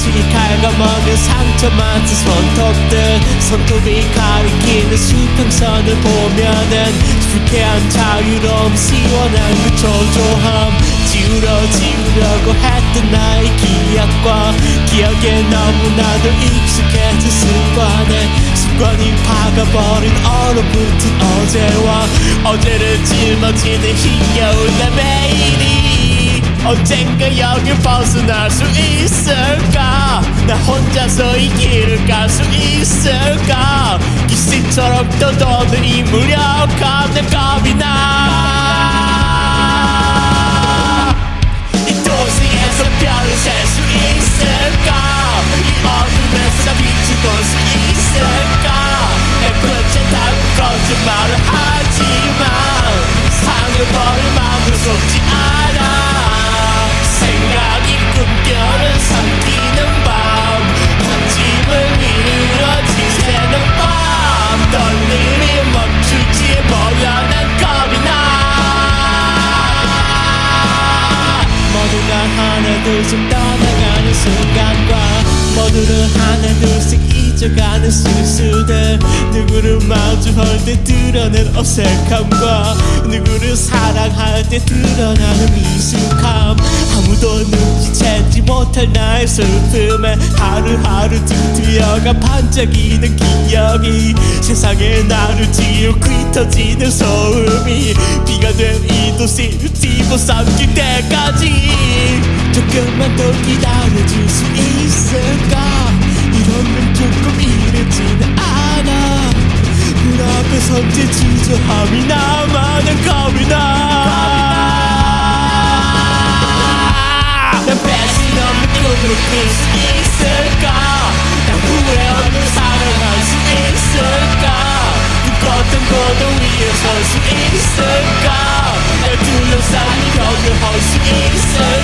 눈빛이 갉아먹은 상처 많은 손톱들 손톱이 가리키는 수평선을 보면은 불쾌한 자유로움 시원한 그 초조함. 지우려 지우려고 했던 나의 기억과 기억에 너무나도 익숙해진 습관에 습관이 박아버린 얼어붙은 어제와 어제를 짊어지는 힘겨운 내 매일이 언젠가 여길 벗어날 수 있을까? 나 혼자서 이 길을 갈 수 있을까? 기생처럼 떠도는 이 무력함 내 겁이 나. 이 도시에서 별을 셀 수 있을까? 이 어둠에서 나 빛을 볼수 있을까? 내 끝에 다 거짓말을 하나둘씩 떠나가는 순간과 모두를 하나둘씩 잊어가는 순수들. 누구를 마주할 때 드러낸 어색함과 누구를 사랑할 때 드러나는 미숙함. 아무도 눈치채지 못할 나의 슬픔에 하루하루 뒤틀려가 반짝이는 기억이 세상에 나를 지우고 흩어지는 소음이 비가 된 이 도시를 집어삼킬 때까지 조금만 더 기다려줄 수 있을까? 이러면 조금 이르지는 않아. 문 앞에 선제 주저함이 나만은 겁이 나 난 배신 없는 꿈으로 끌수 있을까? 난 후회 없는 사랑할 수 있을까? 누구든 고도 위에 설 수 있을까? 날 둘러싸는 벽을 할수 있을까?